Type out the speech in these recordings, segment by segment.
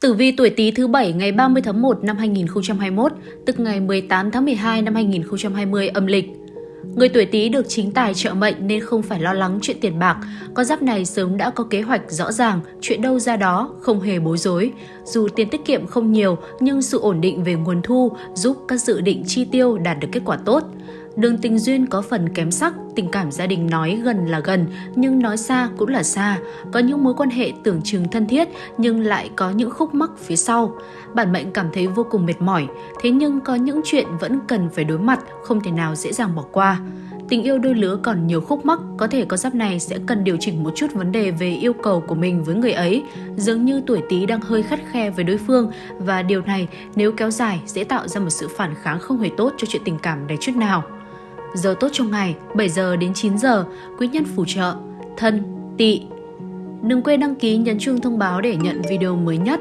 Tử vi tuổi Tý thứ bảy ngày 30 tháng 1 năm 2021, tức ngày 18 tháng 12 năm 2020 âm lịch. Người tuổi Tý được chính tài trợ mệnh nên không phải lo lắng chuyện tiền bạc. Con giáp này sớm đã có kế hoạch rõ ràng, chuyện đâu ra đó, không hề bối rối. Dù tiền tiết kiệm không nhiều, nhưng sự ổn định về nguồn thu giúp các dự định chi tiêu đạt được kết quả tốt. Đường tình duyên có phần kém sắc, tình cảm gia đình nói gần là gần nhưng nói xa cũng là xa. Có những mối quan hệ tưởng chừng thân thiết nhưng lại có những khúc mắc phía sau. Bản mệnh cảm thấy vô cùng mệt mỏi, thế nhưng có những chuyện vẫn cần phải đối mặt, không thể nào dễ dàng bỏ qua. Tình yêu đôi lứa còn nhiều khúc mắc, có thể con giáp này sẽ cần điều chỉnh một chút vấn đề về yêu cầu của mình với người ấy. Dường như tuổi Tý đang hơi khắt khe với đối phương và điều này nếu kéo dài sẽ tạo ra một sự phản kháng không hề tốt cho chuyện tình cảm này chút nào. Giờ tốt trong ngày 7 giờ đến 9 giờ, quý nhân phù trợ, thân, tỵ. Đừng quên đăng ký nhấn chuông thông báo để nhận video mới nhất.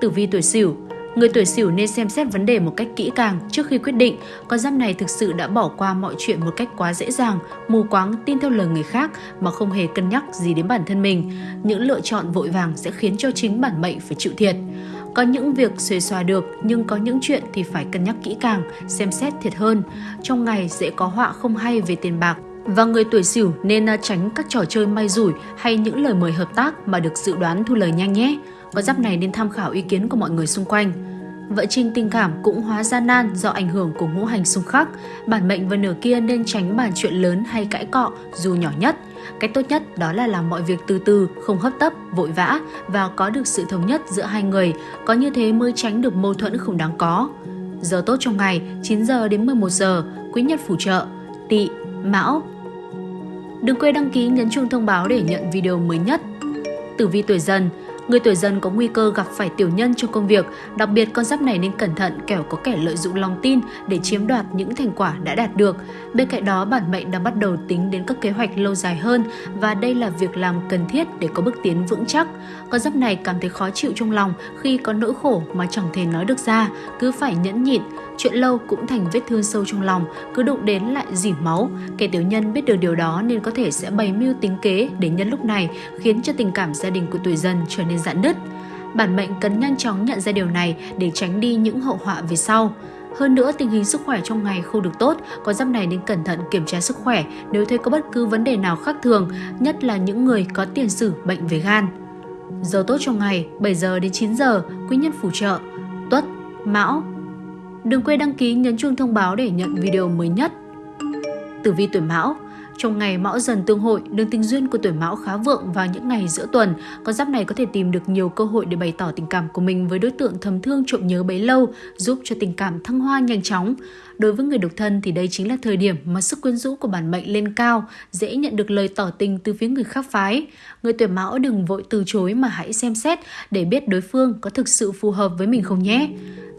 Tử vi tuổi Sửu Người tuổi Sửu nên xem xét vấn đề một cách kỹ càng trước khi quyết định. Con giáp này thực sự đã bỏ qua mọi chuyện một cách quá dễ dàng, mù quáng tin theo lời người khác mà không hề cân nhắc gì đến bản thân mình. Những lựa chọn vội vàng sẽ khiến cho chính bản mệnh phải chịu thiệt. Có những việc xuề xòa được nhưng có những chuyện thì phải cân nhắc kỹ càng, xem xét thiệt hơn. Trong ngày dễ có họa không hay về tiền bạc, và người tuổi sửu nên à, tránh các trò chơi may rủi hay những lời mời hợp tác mà được dự đoán thu lời nhanh nhé. Con giáp này nên tham khảo ý kiến của mọi người xung quanh. Vợ trinh tình cảm cũng hóa gian nan do ảnh hưởng của ngũ hành xung khắc. Bản mệnh và nửa kia nên tránh bàn chuyện lớn hay cãi cọ dù nhỏ nhất. Cách tốt nhất đó là làm mọi việc từ từ, không hấp tấp, vội vã và có được sự thống nhất giữa hai người. Có như thế mới tránh được mâu thuẫn không đáng có. Giờ tốt trong ngày 9 giờ đến 11 giờ, quý nhất phù trợ, tỵ, mão. Đừng quên đăng ký nhấn chuông thông báo để nhận video mới nhất. Tử vi tuổi dần, Người tuổi dần có nguy cơ gặp phải tiểu nhân trong công việc, đặc biệt con giáp này nên cẩn thận kẻo có kẻ lợi dụng lòng tin để chiếm đoạt những thành quả đã đạt được. Bên cạnh đó, bản mệnh đang bắt đầu tính đến các kế hoạch lâu dài hơn và đây là việc làm cần thiết để có bước tiến vững chắc. Con giáp này cảm thấy khó chịu trong lòng khi có nỗi khổ mà chẳng thể nói được ra, cứ phải nhẫn nhịn, chuyện lâu cũng thành vết thương sâu trong lòng, cứ đụng đến lại dỉ máu. Kẻ tiểu nhân biết được điều đó nên có thể sẽ bày mưu tính kế để nhân lúc này khiến cho tình cảm gia đình của tuổi dần trở nên giãn nứt. Bản mệnh cần nhanh chóng nhận ra điều này để tránh đi những hậu họa về sau. Hơn nữa, tình hình sức khỏe trong ngày không được tốt, có giáp này nên cẩn thận kiểm tra sức khỏe nếu thấy có bất cứ vấn đề nào khác thường, nhất là những người có tiền sử bệnh về gan. Giờ tốt trong ngày 7 giờ đến 9 giờ, quý nhân phù trợ, tuất, mão. Đừng quên đăng ký nhấn chuông thông báo để nhận video mới nhất. Tử vi tuổi mão trong ngày mão dần tương hội, đường tình duyên của tuổi mão khá vượng vào những ngày giữa tuần. Con giáp này có thể tìm được nhiều cơ hội để bày tỏ tình cảm của mình với đối tượng thầm thương trộm nhớ bấy lâu, giúp cho tình cảm thăng hoa nhanh chóng. Đối với người độc thân thì đây chính là thời điểm mà sức quyến rũ của bản mệnh lên cao, dễ nhận được lời tỏ tình từ phía người khác phái. Người tuổi mão đừng vội từ chối mà hãy xem xét để biết đối phương có thực sự phù hợp với mình không nhé.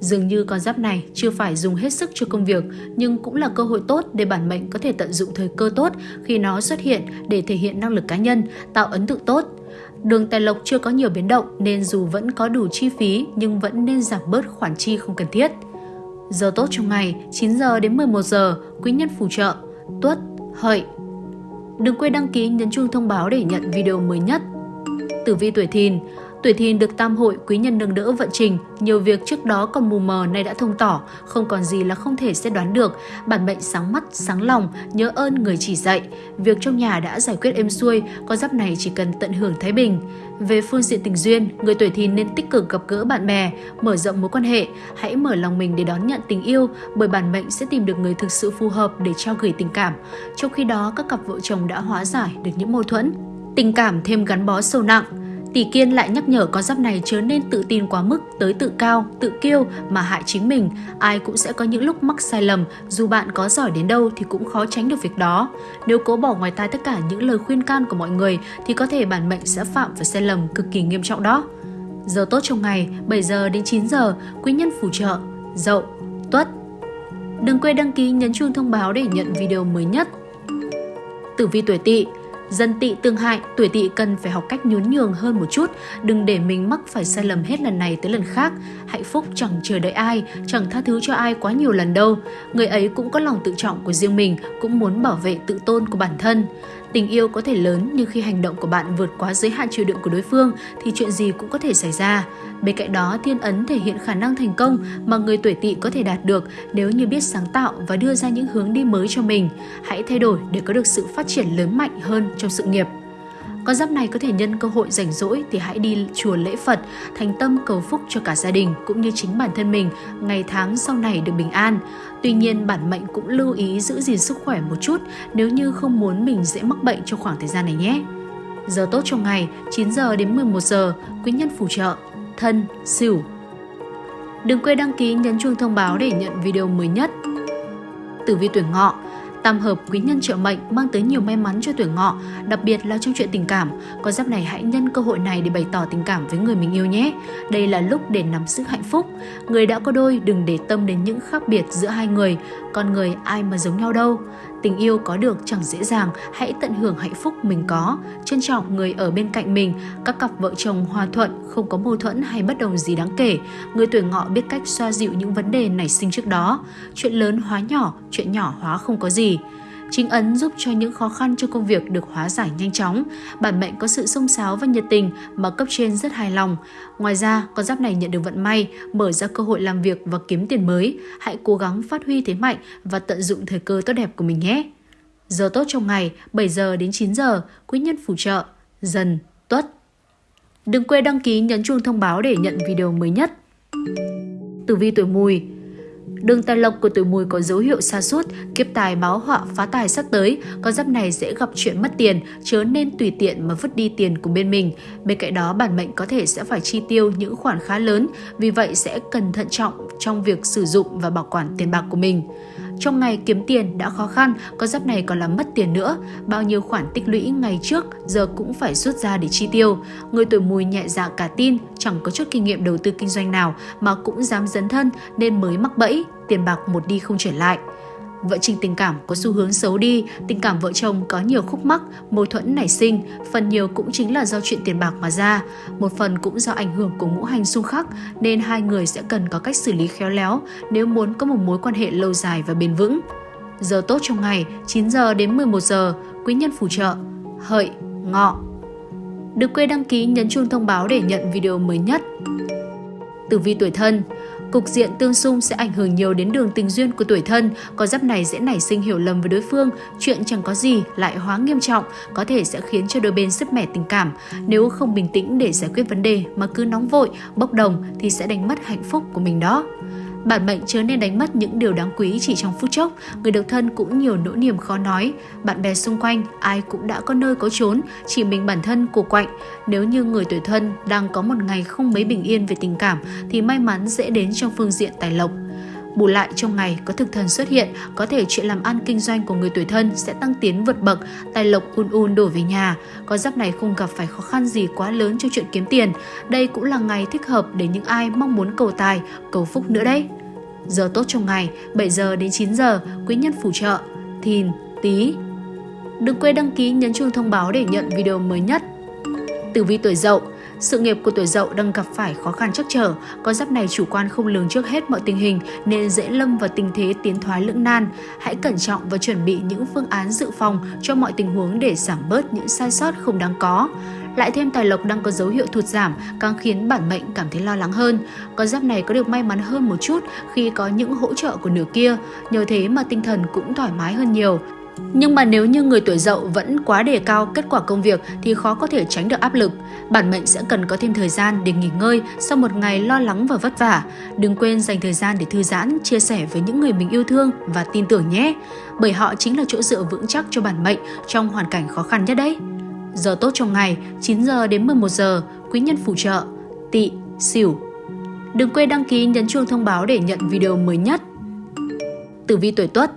Dường như con giáp này chưa phải dùng hết sức cho công việc, nhưng cũng là cơ hội tốt để bản mệnh có thể tận dụng thời cơ tốt khi nó xuất hiện để thể hiện năng lực cá nhân, tạo ấn tượng tốt. Đường tài lộc chưa có nhiều biến động nên dù vẫn có đủ chi phí nhưng vẫn nên giảm bớt khoản chi không cần thiết. Giờ tốt trong ngày 9 giờ đến 11 giờ, quý nhân phù trợ, tuất, hợi. Đừng quên đăng ký nhấn chuông thông báo để nhận video mới nhất. Tử vi tuổi thìn, Tuổi thìn được tam hội quý nhân nâng đỡ vận trình, nhiều việc trước đó còn mù mờ nay đã thông tỏ, không còn gì là không thể xét đoán được. Bản mệnh sáng mắt, sáng lòng, nhớ ơn người chỉ dạy. Việc trong nhà đã giải quyết êm xuôi, con giáp này chỉ cần tận hưởng thái bình. Về phương diện tình duyên, người tuổi thìn nên tích cực gặp gỡ bạn bè, mở rộng mối quan hệ, hãy mở lòng mình để đón nhận tình yêu, bởi bản mệnh sẽ tìm được người thực sự phù hợp để trao gửi tình cảm. Trong khi đó, các cặp vợ chồng đã hóa giải được những mâu thuẫn. Tình cảm thêm gắn bó sâu nặng, Tỷ Kiên lại nhắc nhở con giáp này chớ nên tự tin quá mức tới tự cao, tự kiêu mà hại chính mình. Ai cũng sẽ có những lúc mắc sai lầm, dù bạn có giỏi đến đâu thì cũng khó tránh được việc đó. Nếu cố bỏ ngoài tai tất cả những lời khuyên can của mọi người thì có thể bản mệnh sẽ phạm phải sai lầm cực kỳ nghiêm trọng đó. Giờ tốt trong ngày 7 giờ đến 9 giờ, quý nhân phù trợ, dậu, tuất. Đừng quên đăng ký nhấn chuông thông báo để nhận video mới nhất. Tử vi tuổi tỵ Dân tị tương hại, tuổi tị cần phải học cách nhún nhường hơn một chút, đừng để mình mắc phải sai lầm hết lần này tới lần khác. Hạnh phúc chẳng chờ đợi ai, chẳng tha thứ cho ai quá nhiều lần đâu. Người ấy cũng có lòng tự trọng của riêng mình, cũng muốn bảo vệ tự tôn của bản thân. Tình yêu có thể lớn nhưng khi hành động của bạn vượt quá giới hạn chịu đựng của đối phương thì chuyện gì cũng có thể xảy ra. Bên cạnh đó, thiên ấn thể hiện khả năng thành công mà người tuổi tỵ có thể đạt được nếu như biết sáng tạo và đưa ra những hướng đi mới cho mình. Hãy thay đổi để có được sự phát triển lớn mạnh hơn trong sự nghiệp. Con giáp này có thể nhân cơ hội rảnh rỗi thì hãy đi chùa lễ Phật, thành tâm cầu phúc cho cả gia đình cũng như chính bản thân mình ngày tháng sau này được bình an. Tuy nhiên, bản mệnh cũng lưu ý giữ gìn sức khỏe một chút nếu như không muốn mình dễ mắc bệnh trong khoảng thời gian này nhé. Giờ tốt trong ngày 9 giờ đến 11 giờ, quý nhân phù trợ, thân, sửu. Đừng quên đăng ký nhấn chuông thông báo để nhận video mới nhất. Tử vi tuổi ngọ Tam hợp quý nhân trợ mệnh mang tới nhiều may mắn cho tuổi ngọ, đặc biệt là trong chuyện tình cảm. Con giáp này hãy nhân cơ hội này để bày tỏ tình cảm với người mình yêu nhé. Đây là lúc để nắm sức hạnh phúc. Người đã có đôi đừng để tâm đến những khác biệt giữa hai người. Con người ai mà giống nhau đâu. Tình yêu có được chẳng dễ dàng, hãy tận hưởng hạnh phúc mình có, trân trọng người ở bên cạnh mình. Các cặp vợ chồng hòa thuận, không có mâu thuẫn hay bất đồng gì đáng kể. Người tuổi ngọ biết cách xoa dịu những vấn đề nảy sinh trước đó. Chuyện lớn hóa nhỏ, chuyện nhỏ hóa không có gì. Chính ấn giúp cho những khó khăn trong công việc được hóa giải nhanh chóng. Bản mệnh có sự sông sáo và nhiệt tình mà cấp trên rất hài lòng. Ngoài ra, con giáp này nhận được vận may, mở ra cơ hội làm việc và kiếm tiền mới. Hãy cố gắng phát huy thế mạnh và tận dụng thời cơ tốt đẹp của mình nhé. Giờ tốt trong ngày 7 giờ đến 9 giờ, quý nhân phù trợ, dần, tuất. Đừng quên đăng ký nhấn chuông thông báo để nhận video mới nhất. Tử vi tuổi mùi Đường tài lộc của tuổi mùi có dấu hiệu xa suốt, kiếp tài báo họa phá tài sắp tới, con giáp này sẽ gặp chuyện mất tiền, chớ nên tùy tiện mà vứt đi tiền của bên mình. Bên cạnh đó, bản mệnh có thể sẽ phải chi tiêu những khoản khá lớn, vì vậy sẽ cần thận trọng trong việc sử dụng và bảo quản tiền bạc của mình. Trong ngày kiếm tiền đã khó khăn, con giáp này còn làm mất tiền nữa. Bao nhiêu khoản tích lũy ngày trước giờ cũng phải rút ra để chi tiêu. Người tuổi mùi nhẹ dạ cả tin, chẳng có chút kinh nghiệm đầu tư kinh doanh nào mà cũng dám dấn thân nên mới mắc bẫy, tiền bạc một đi không trở lại. Vợ trình tình cảm có xu hướng xấu đi, tình cảm vợ chồng có nhiều khúc mắc, mâu thuẫn nảy sinh, phần nhiều cũng chính là do chuyện tiền bạc mà ra. Một phần cũng do ảnh hưởng của ngũ hành xung khắc, nên hai người sẽ cần có cách xử lý khéo léo nếu muốn có một mối quan hệ lâu dài và bền vững. Giờ tốt trong ngày 9 giờ đến 11 giờ, quý nhân phù trợ, hợi, ngọ. Đừng quên đăng ký nhấn chuông thông báo để nhận video mới nhất. Tử vi tuổi thân Cục diện tương xung sẽ ảnh hưởng nhiều đến đường tình duyên của tuổi thân, có giáp này sẽ nảy sinh hiểu lầm với đối phương, chuyện chẳng có gì lại hóa nghiêm trọng, có thể sẽ khiến cho đôi bên sứt mẻ tình cảm. Nếu không bình tĩnh để giải quyết vấn đề mà cứ nóng vội, bốc đồng thì sẽ đánh mất hạnh phúc của mình đó. Bản mệnh chớ nên đánh mất những điều đáng quý chỉ trong phút chốc, người độc thân cũng nhiều nỗi niềm khó nói. Bạn bè xung quanh, ai cũng đã có nơi có trốn, chỉ mình bản thân của quạnh. Nếu như người tuổi thân đang có một ngày không mấy bình yên về tình cảm thì may mắn dễ đến trong phương diện tài lộc. Bù lại trong ngày có thực thần xuất hiện, có thể chuyện làm ăn kinh doanh của người tuổi thân sẽ tăng tiến vượt bậc, tài lộc un un đổ về nhà. Con giáp này không gặp phải khó khăn gì quá lớn cho chuyện kiếm tiền. Đây cũng là ngày thích hợp để những ai mong muốn cầu tài, cầu phúc nữa đấy. Giờ tốt trong ngày 7 giờ đến 9 giờ, quý nhân phù trợ, thìn, tí. Đừng quên đăng ký nhấn chuông thông báo để nhận video mới nhất. Tử vi tuổi dậu sự nghiệp của tuổi dậu đang gặp phải khó khăn chắc trở, con giáp này chủ quan không lường trước hết mọi tình hình nên dễ lâm vào tình thế tiến thoái lưỡng nan. Hãy cẩn trọng và chuẩn bị những phương án dự phòng cho mọi tình huống để giảm bớt những sai sót không đáng có. Lại thêm tài lộc đang có dấu hiệu thụt giảm, càng khiến bản mệnh cảm thấy lo lắng hơn. Con giáp này có được may mắn hơn một chút khi có những hỗ trợ của nửa kia, nhờ thế mà tinh thần cũng thoải mái hơn nhiều. Nhưng mà nếu như người tuổi dậu vẫn quá đề cao kết quả công việc thì khó có thể tránh được áp lực. Bản mệnh sẽ cần có thêm thời gian để nghỉ ngơi sau một ngày lo lắng và vất vả. Đừng quên dành thời gian để thư giãn, chia sẻ với những người mình yêu thương và tin tưởng nhé. Bởi họ chính là chỗ dựa vững chắc cho bản mệnh trong hoàn cảnh khó khăn nhất đấy. Giờ tốt trong ngày 9 giờ đến 11 giờ, quý nhân phù trợ, tỵ, xỉu. Đừng quên đăng ký nhấn chuông thông báo để nhận video mới nhất. Tử vi tuổi Tuất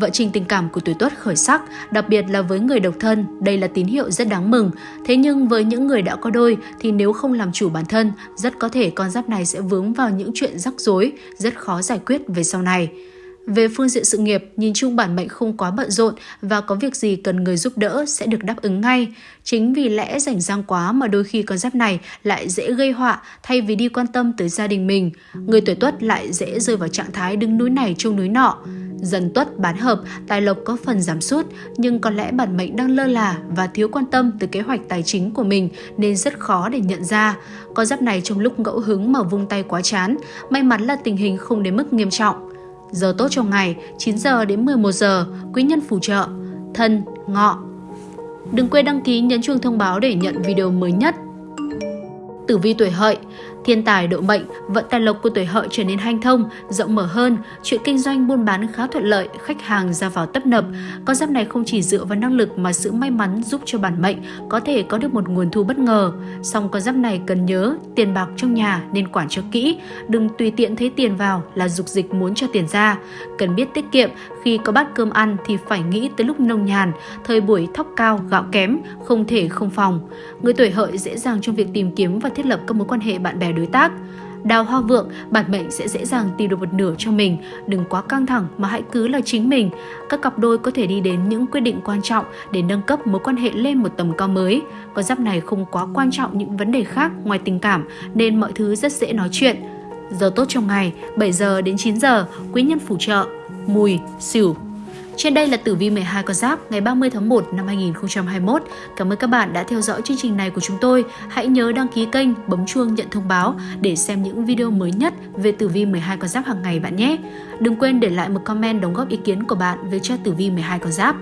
Vợ trình tình cảm của tuổi tuất khởi sắc, đặc biệt là với người độc thân, đây là tín hiệu rất đáng mừng. Thế nhưng với những người đã có đôi thì nếu không làm chủ bản thân, rất có thể con giáp này sẽ vướng vào những chuyện rắc rối, rất khó giải quyết về sau này. Về phương diện sự nghiệp, nhìn chung bản mệnh không quá bận rộn và có việc gì cần người giúp đỡ sẽ được đáp ứng ngay. Chính vì lẽ rảnh rang quá mà đôi khi con giáp này lại dễ gây họa thay vì đi quan tâm tới gia đình mình. Người tuổi tuất lại dễ rơi vào trạng thái đứng núi này trông núi nọ. Dần tuất bán hợp, tài lộc có phần giảm sút, nhưng có lẽ bản mệnh đang lơ là và thiếu quan tâm tới kế hoạch tài chính của mình nên rất khó để nhận ra. Con giáp này trong lúc ngẫu hứng mà vung tay quá chán, may mắn là tình hình không đến mức nghiêm trọng. Giờ tốt trong ngày 9 giờ đến 11 giờ, quý nhân phù trợ, thân, ngọ. Đừng quên đăng ký nhấn chuông thông báo để nhận video mới nhất. Tử vi tuổi hợi Thiên tài độ mệnh, vận tài lộc của tuổi hợi trở nên hanh thông, rộng mở hơn, chuyện kinh doanh buôn bán khá thuận lợi, khách hàng ra vào tấp nập. Con giáp này không chỉ dựa vào năng lực mà sự may mắn giúp cho bản mệnh có thể có được một nguồn thu bất ngờ. Song con giáp này cần nhớ, tiền bạc trong nhà nên quản cho kỹ, đừng tùy tiện thấy tiền vào là dục dịch muốn cho tiền ra. Cần biết tiết kiệm, khi có bát cơm ăn thì phải nghĩ tới lúc nông nhàn, thời buổi thóc cao, gạo kém, không thể không phòng. Người tuổi hợi dễ dàng trong việc tìm kiếm và thiết lập các mối quan hệ bạn bè đối đối tác. Đào hoa vượng, bản mệnh sẽ dễ dàng tìm được một nửa cho mình, đừng quá căng thẳng mà hãy cứ là chính mình. Các cặp đôi có thể đi đến những quyết định quan trọng để nâng cấp mối quan hệ lên một tầm cao mới. Con giáp này không quá quan trọng những vấn đề khác ngoài tình cảm nên mọi thứ rất dễ nói chuyện. Giờ tốt trong ngày 7 giờ đến 9 giờ, quý nhân phù trợ, mùi, xỉu, trên đây là tử vi 12 con giáp ngày 30 tháng 1 năm 2021. Cảm ơn các bạn đã theo dõi chương trình này của chúng tôi. Hãy nhớ đăng ký kênh, bấm chuông nhận thông báo để xem những video mới nhất về tử vi 12 con giáp hàng ngày bạn nhé. Đừng quên để lại một comment đóng góp ý kiến của bạn về cho tử vi 12 con giáp.